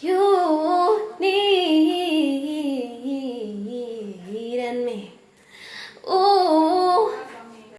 You